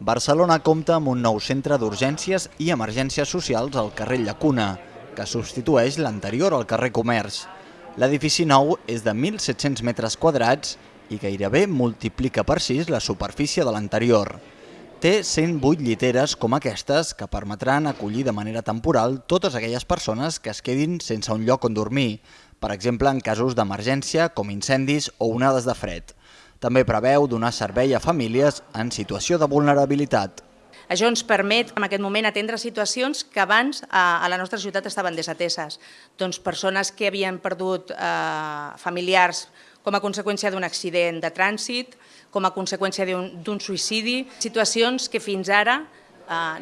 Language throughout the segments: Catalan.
Barcelona compta amb un nou centre d'urgències i emergències socials al carrer Llacuna, que substitueix l'anterior al carrer Comerç. L'edifici nou és de 1.700 metres quadrats i gairebé multiplica per 6 la superfície de l'anterior. Té 108 lliteres com aquestes que permetran acollir de manera temporal totes aquelles persones que es quedin sense un lloc on dormir, per exemple en casos d'emergència com incendis o onades de fred. També preveu donar servei a famílies en situació de vulnerabilitat. Això ens permet en aquest moment atendre situacions que abans a la nostra ciutat estaven desateses. Doncs persones que havien perdut eh, familiars com a conseqüència d'un accident de trànsit, com a conseqüència d'un suïcidi, situacions que fins ara Eh,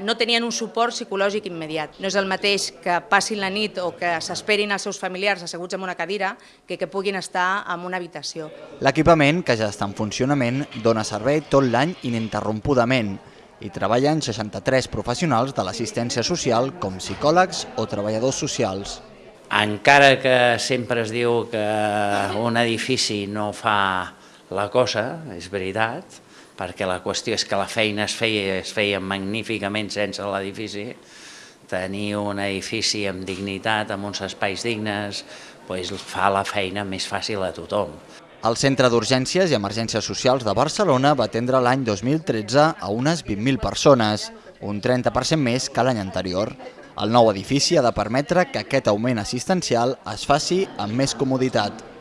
no tenien un suport psicològic immediat. No és el mateix que passin la nit o que s'esperin els seus familiars asseguts en una cadira que que puguin estar en una habitació. L'equipament, que ja està en funcionament, dona servei tot l'any ininterrompudament i treballen 63 professionals de l'assistència social com psicòlegs o treballadors socials. Encara que sempre es diu que un edifici no fa la cosa, és veritat, perquè la qüestió és que la feina es feia, es feia magníficament sense l'edifici, tenir un edifici amb dignitat, amb uns espais dignes, doncs fa la feina més fàcil a tothom. El Centre d'Urgències i Emergències Socials de Barcelona va atendre l'any 2013 a unes 20.000 persones, un 30% més que l'any anterior. El nou edifici ha de permetre que aquest augment assistencial es faci amb més comoditat.